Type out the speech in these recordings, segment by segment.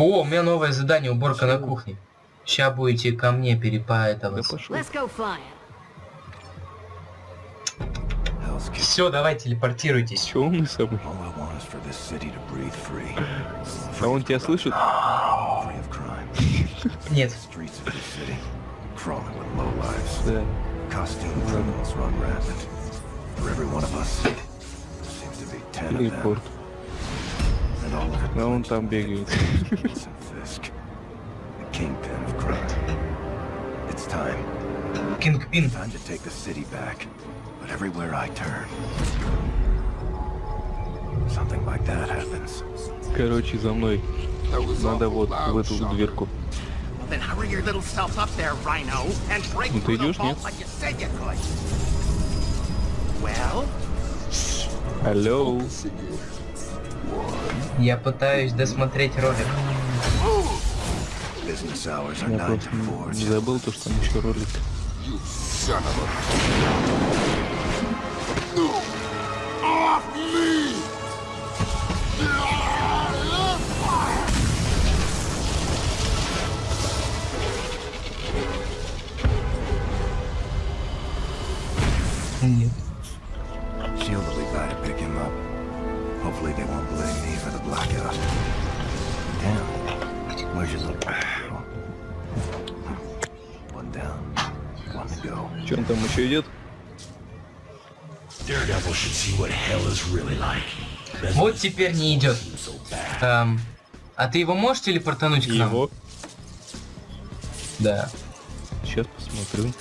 О, у меня новое задание, уборка на кухне. Сейчас будете ко мне перепаэтоваться. Все, давай телепортируйтесь. Че умный самый? All I want is for this city to breathe free. А он тебя слышит? Нет. Да. Телепорт. And all of it А он там бегает. Vincent Fisk, the kingpin of crime. It's time. Кингпин. Time to take the city back. But everywhere I turn, something like that happens. Короче, за мной. Надо вот в эту дверку. Well, then hurry your little self up there, Rhino, and break Ну, ты through the идешь, vault нет? like you said you could. Well, Алло. Я пытаюсь досмотреть ролик. Я 9 просто to 4. не забыл то, что там еще ролик. Нет. Теперь не идет. Эм, а ты его можешь телепортануть к нам? Его. Да. Сейчас посмотрю.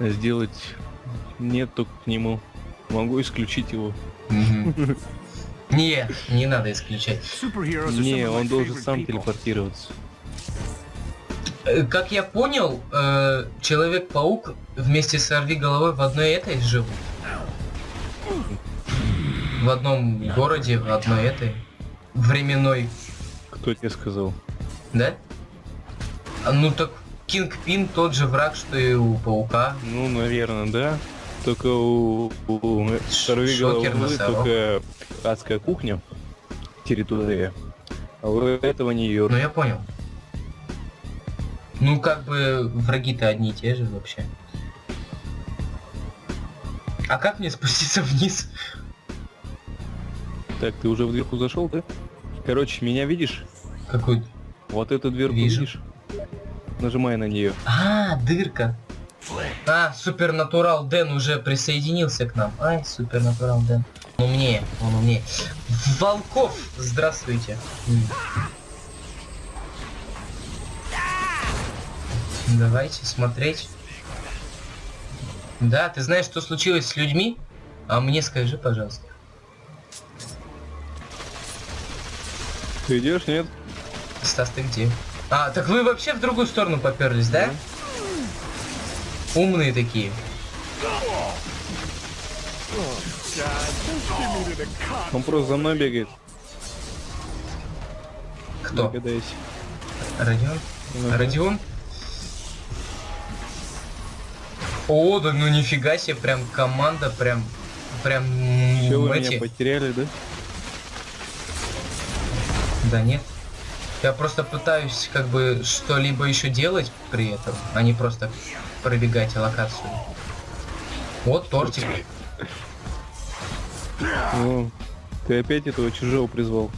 Сделать нет только к нему. Могу исключить его. Не, не надо исключать. Не, он должен сам телепортироваться. Э, Как я понял, э, Человек-паук вместе с Орви головой в одной этой живут. В одном городе, в одной этой. Временной, Кто тебе сказал? да? А, Ну так Кинг-Пин тот же враг, что и у Паука. Ну, наверное, да. Только у, у Шокер головы только адская кухня, территория. А у этого не ее. Ну я понял. Ну как бы враги-то одни и те же вообще. А как мне спуститься вниз? Так, ты уже в дверку зашел, да? Короче, меня видишь? Какой... Вот эту дверку Вижу. видишь? Нажимай на нее. А, дырка. А, Супернатурал Дэн уже присоединился к нам. Ай, Супернатурал Дэн. Он умнее, он умнее. Волков, здравствуйте. Давайте смотреть. Да, ты знаешь, что случилось с людьми? А мне скажи, пожалуйста. Ты идешь, нет? Стас, ты где? А, так вы вообще в другую сторону поперлись, да? Умные такие. Он просто за мной бегает. Кто? Догадайся. Родион? Ага. Родион? О, да ну нифига себе, прям команда, прям, прям Все, вы эти. меня потеряли, да? Да нет. Я просто пытаюсь как бы что-либо еще делать при этом, а не просто пробегать локацию. Вот тортик. Ну, ты опять этого чужого призвал.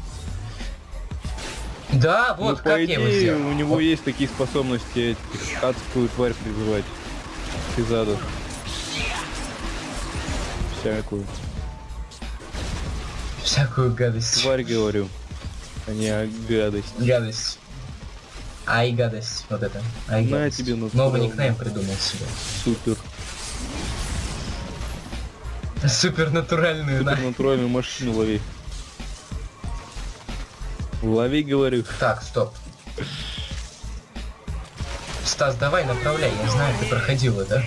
Да, вот ну, как по я его идее, сделал. у него есть такие способности адскую тварь призывать из ада. Всякую. Всякую гадость. Тварь говорю, а не гадость. Гадость. Ай, гадость. Вот это. Ай, На гадость. тебе, ну, Новый никнейм придумал себе. Супер. Супер натуральную, да. Супернатуральную машину лови. Лови, говорю. Так, стоп. Стас, давай направляй, я знаю, ты проходила, да?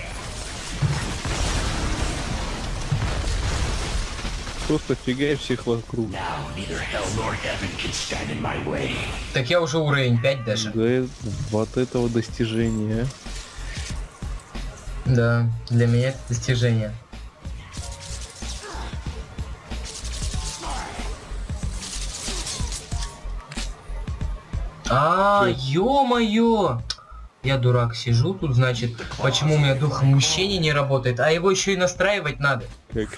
Просто фигаешь всех вокруг. Так я уже уровень 5 даже. Да, вот этого достижения. Да, для меня это достижение. А, ё-моё! Я дурак, сижу тут, значит, почему у меня дух мужчины не работает, а его еще и настраивать надо. Как?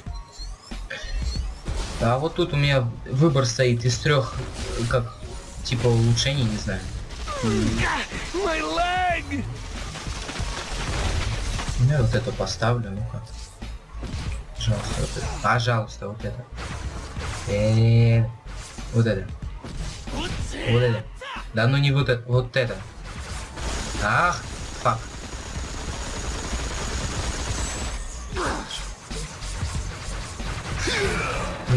А вот тут у меня выбор стоит из трех, как, типа улучшений, не знаю. Ну, я вот это поставлю, ну-ка. Пожалуйста, вот это. Пожалуйста, вот это. Э, Вот это. Вот это. Да ну не вот это, вот это. Ах, фак.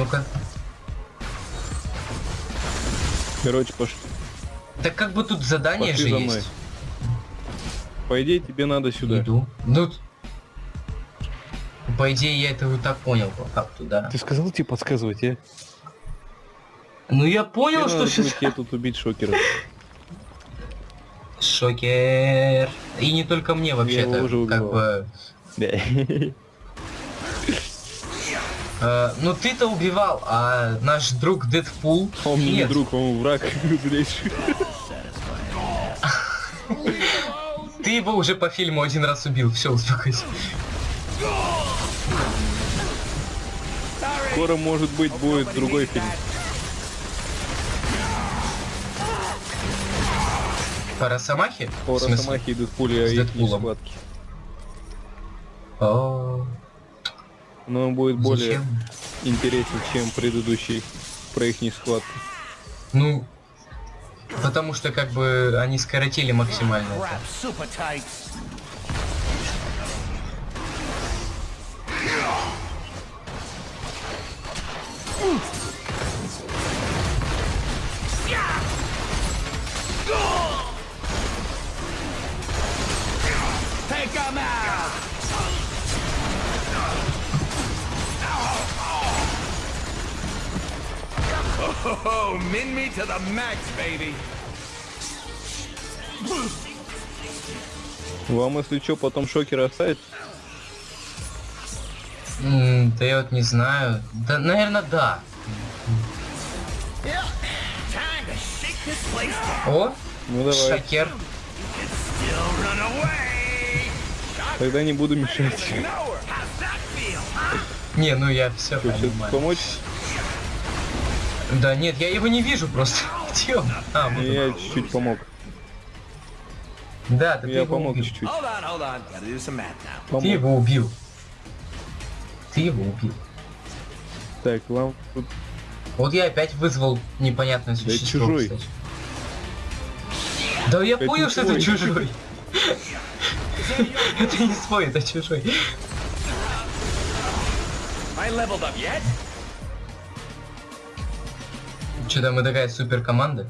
Ну-ка. Короче, пошли. Так как бы тут задание Пошли же за есть. мной. По идее, тебе надо сюда. Иду. Ну, по идее, я это вот так понял, по факту, да. Ты сказал тебе подсказывать, а? Ну я понял, Тебе что надо сейчас... тебе тут убить шокера. Шокер. И не только мне вообще-то, как бы... Э, ну ты-то убивал, а наш друг Дэдпул... Он мне не друг, он враг злейший. Ты его уже по фильму один раз убил, все, успокойся. Скоро, может быть, будет другой фильм. По Росомахе? По? Росомахе идут пули, а их схватки. Но он будет более зачем? интересен, чем предыдущий про их схватку. Ну, потому что как бы они скоротили максимально это. Crap, Oh, min me to the max, baby. Вам, если что, потом шокера оставить? М, Да я вот не знаю. Да, наверное, да. О, Ну давай. шокер. Тогда не буду мешать. Не, ну я все все понимаю. помочь? Да нет, я его не вижу просто. Где он? А, вот. Я чуть-чуть помог. Да, ты, ты Я его помог чуть-чуть. Ты его убил. Ты его убил. Так, вам тут Вот я опять вызвал непонятное существо. чужой. кстати. Да я Это понял, что это чужой. Это не свой, это чужой. I leveled up yet? Что-то мы такая супер команда.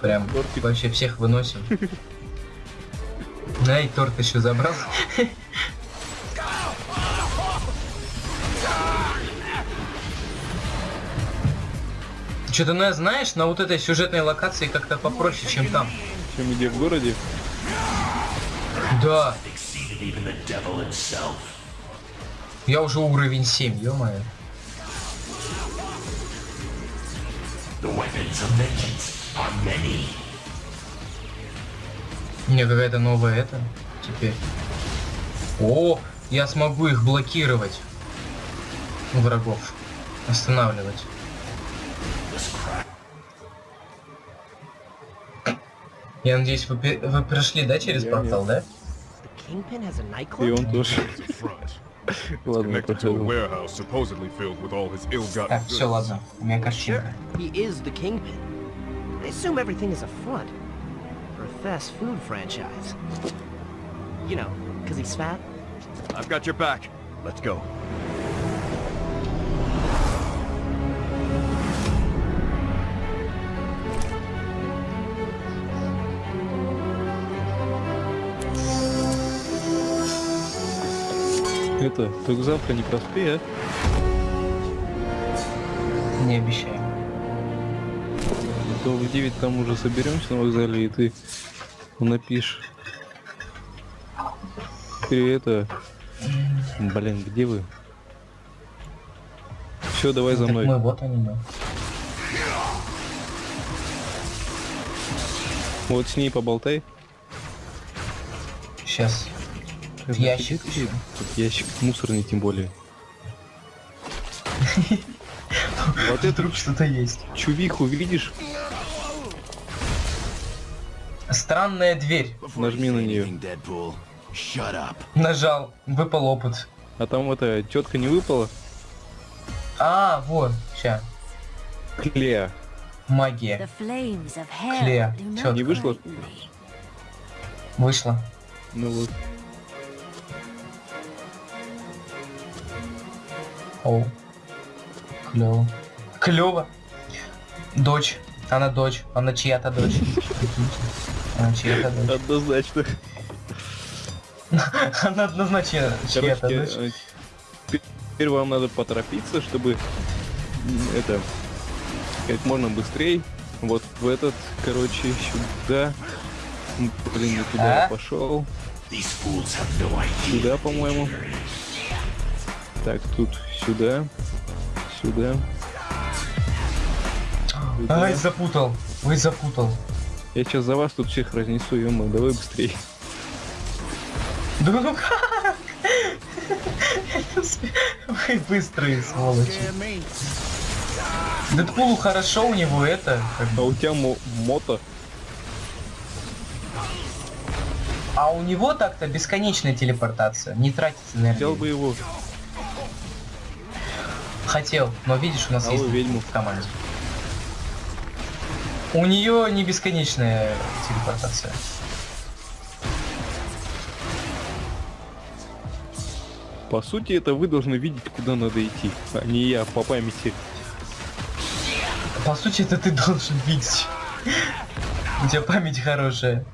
Прям Тортик. вообще всех выносим. Да, и торт еще забрал. Что-то, ну, я, знаешь, на вот этой сюжетной локации как-то попроще, чем там. чем где в городе. Да, я уже уровень 7, ё-моё. The weapons of vengeance are many. Мне какая-то новая это теперь. О, я смогу их блокировать. Врагов. Останавливать. Я надеюсь, вы, вы прошли, да, через Я портал, да? И он тоже. front. Ладно, Connected to a прохожу. warehouse supposedly filled with all his ill-gotten Так, goods. все, ладно. У меня Sure, картинка. he is the Kingpin. I assume everything is a front for a fast food franchise. You know, because he's fat? I've got your back. Let's go. Это, только завтра не проспи, а? Не обещаю. То в 9 там уже соберемся на вокзале, и ты напишешь. Теперь это... Блин, где вы? Все, давай за мной. мы, вот они мы. Вот с ней поболтай. Сейчас. Как Ящик. Тут ящик мусорный тем более. Вот эту Вдруг что-то есть. чувиху видишь? Странная дверь. Нажми на up. Нажал. Выпал опыт. А там эта тетка не выпала? А, вот. Ща. Клея. Магия. Клея. not Не вышло? Вышла. Ну вот. О. Клево. Клево. Дочь. Она дочь. Она чья-то дочь. Она чья-то дочь. Однозначно. Она однозначно чья-то дочь. э, пе- теперь вам надо поторопиться, чтобы это как можно быстрее. Вот в этот, короче, сюда. Блин, не туда А? я пошел. Сюда, по-моему. Так, тут сюда. Сюда. сюда. Ай, запутал. Ой, запутал. Я сейчас за вас тут всех разнесу, ё давай быстрее. Да ну как? Вы быстрые, сволочи. Дэдпулу хорошо, у него это... А у тебя мо- мото. А у него так-то бесконечная телепортация. Не тратится Взял бы его. Хотел, но видишь, у нас Алло, есть ведьму. в команде. У нее не бесконечная телепортация. По сути, это вы должны видеть, куда надо идти, а не я по памяти. По сути, это ты должен видеть. У тебя память хорошая.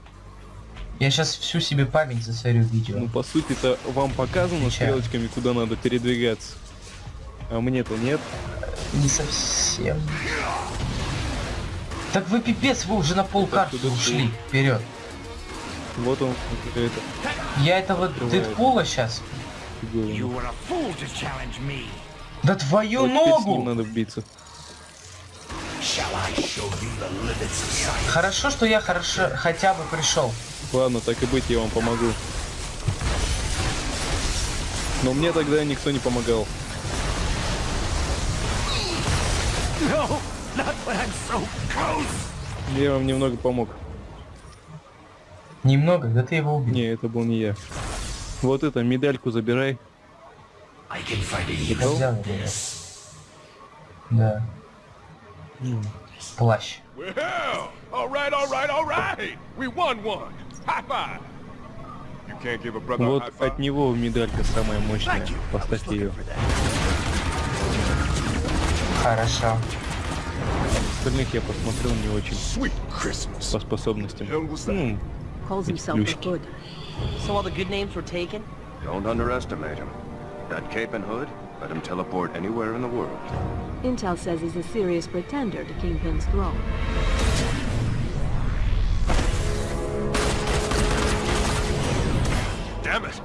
Я сейчас всю себе память засорю видео. Ну, по сути, это вам показано Отвечаю. стрелочками, куда надо передвигаться. А мне-то нет. Не совсем. Так вы пипец, вы уже на пол карты ушли. Вперед. Вот он, это Я этого Открывает. Дэдпула сейчас. Да твою Вот теперь с ним ногу! надо вбиться. Хорошо, что я хорошо хотя бы пришел. Ладно, так и быть, я вам помогу. Но мне тогда никто не помогал. Я вам немного помог. Немного, да ты его убил. Не, это был не я. Вот это, медальку забирай. Я взял его. Да. Плащ. Well, all right, all right, all right. We won one. High five. You can't give a brother a Вот high five. от него медалька самая мощная. Поставьте ее. Хорошо. Остальных я посмотрел не очень Sweet Christmas. по способностям. Hell was that? Ну, Calls Эти himself the плюшки. Hood. So all the good names were taken? Don't underestimate him. That cape and hood let him teleport anywhere in the world. Intel says he's a serious pretender to Kingpin's throne. Damn it.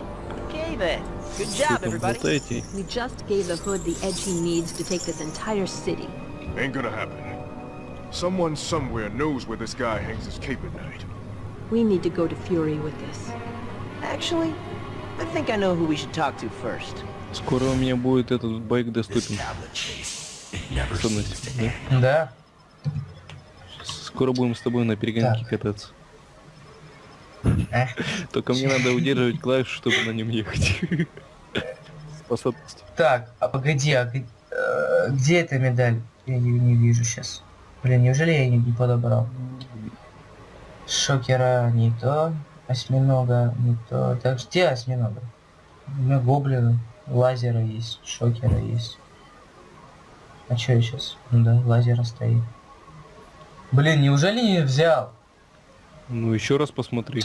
Okay then. Good что job, там everybody. болтаете? We just gave the Hood the edge he needs to take this entire city. Ain't gonna happen. Someone somewhere knows where this guy hangs his cape at night. We need to go to Fury with this. Actually, I think I know who we should talk to first. Скоро у меня будет этот байк доступен. never Способность, да? Да. Скоро будем с тобой на перегонке Так. кататься. Только мне надо удерживать клавишу, чтобы на нем ехать. Способность. Так, а погоди, а э, где эта медаль? Я ее не вижу сейчас. Блин, неужели я не подобрал? Шокера не то, осьминога не то. Так где осьминога? У меня гоблина, лазера есть, шокера есть. А что я сейчас? Ну да, лазера стоит. Блин, неужели не взял? Ну еще раз посмотри.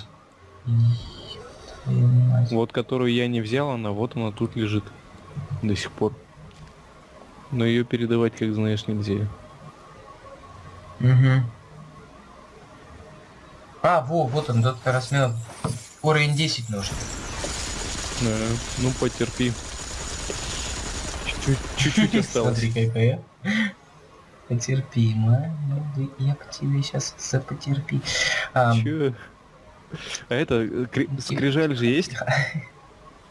Вот которую я не взял, она вот она тут лежит. До сих пор. Но ее передавать, как знаешь, нельзя. Угу. А, во, вот он, доктор осьминог. Уровень 10 нужен. Да, ну потерпи. Чуть-чуть, осталось. Смотри, какая. Потерпи, молодый, я по тебе сейчас запотерпи. Чё? А это, э, кри- скрижаль же есть?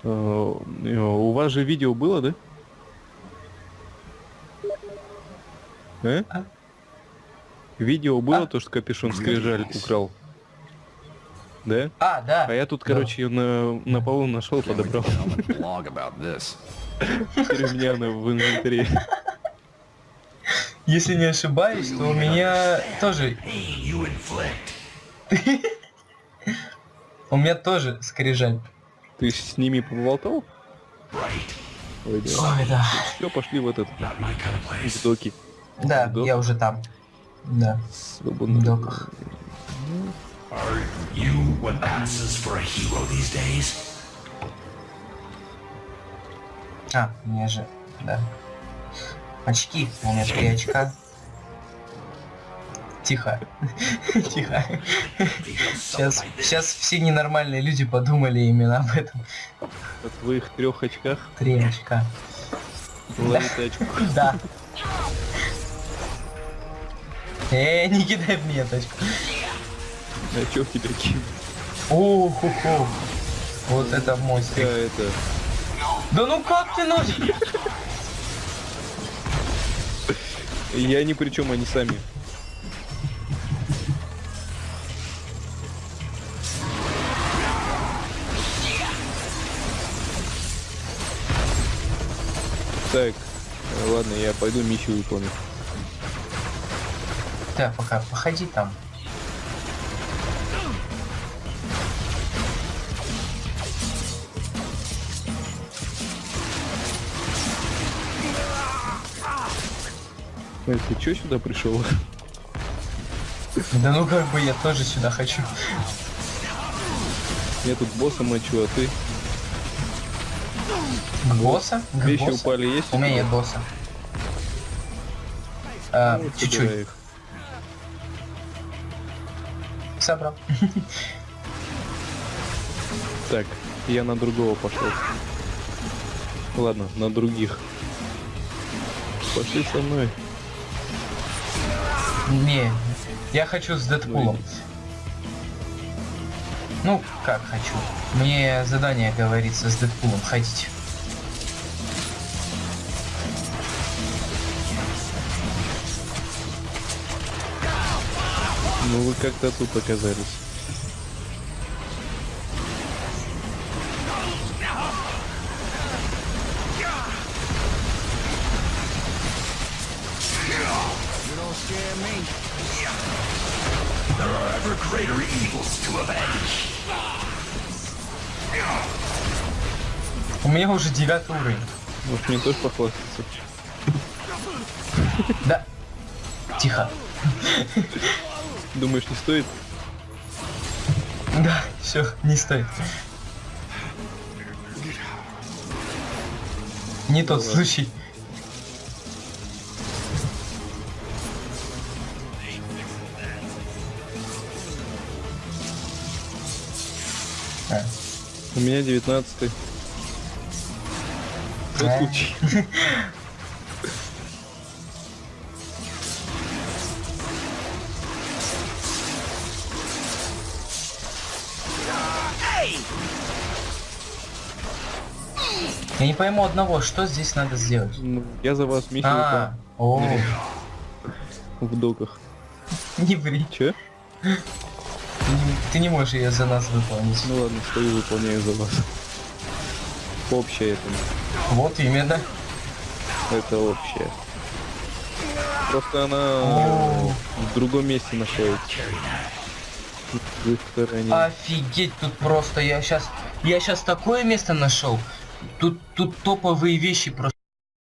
Э, У вас же видео было, да? Э? А? Видео было А? то, что капюшон скрижаль украл? Да? А, да. А я тут, короче, ее на, на полу нашел, подобрал. Теперь у меня она в инвентаре. Если не ошибаюсь, то у меня тоже... У меня тоже скрижаль. Ты с ними поболтал? Ой, да. Все, пошли в этот, в доки. Да, я уже там. Да, Свободно. в доках. You what passes for a hero these days? А, у меня же, да. Очки, у меня три очка. Тихо. Тихо. Сейчас, сейчас все ненормальные люди подумали именно об этом. О твоих трех очках Три очка. Да. Эй, не кидай в меня тачку. А чё в тебя кинуть? О-хо-хо. Вот это мой стрик. это... Да ну как ты нож? Я ни при чем, они сами. Так, э, ладно, я пойду миссию выполню. Так, пока, походи там. Эй, ты чё сюда пришел? Да ну как бы я тоже сюда хочу. Я тут босса мочу, а ты? Босса? К Вещи боссу? упали есть? У меня нет босса. А, Вот чуть-чуть. собирай Собрал. Так, я на другого пошел. Ладно, на других. Пошли со мной. Не, я хочу с Дэдпулом. Ну, как хочу. Мне задание говорится с Дэдпулом ходить. Ну вы как-то тут оказались. There are ever greater evils to avenge. У меня уже девятый уровень. Может мне тоже похвастаться? Да. Тихо. Думаешь, не стоит? Да, все, не стоит. Не тот ладно. случай. А, У меня 19 Тот Да. случай. Я не пойму одного, что здесь надо сделать. Ну, я за вас миссию А, о, в доках. не ври. Че? Ты не можешь ее за нас выполнить. Ну ладно, стою, выполняю за вас. Общее это. Вот именно. Это общее. Просто она в другом месте находится. Офигеть, тут просто я сейчас, я сейчас такое место нашел. Тут, тут топовые вещи просто.